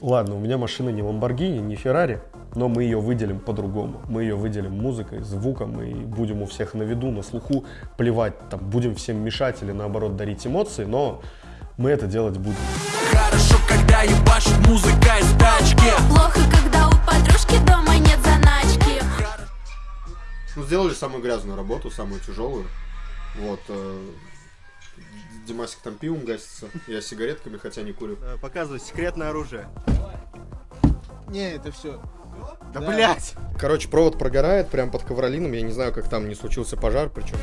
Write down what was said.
Ладно, у меня машина не Ламборгини, не Феррари, но мы ее выделим по-другому. Мы ее выделим музыкой, звуком и будем у всех на виду, на слуху, плевать, там, будем всем мешать или наоборот дарить эмоции, но мы это делать будем. Хорошо, когда ебашит музыка из тачки Плохо, когда у подружки дома нет заначки. Ну, сделали самую грязную работу, самую тяжелую. Вот. э, Димасик там пивом гасится, я сигаретками, хотя не курю. Э, Показывай секретное оружие. Не, это все. Да, блять! Короче, провод прогорает прям под ковролином, я не знаю, как там не случился пожар, причем.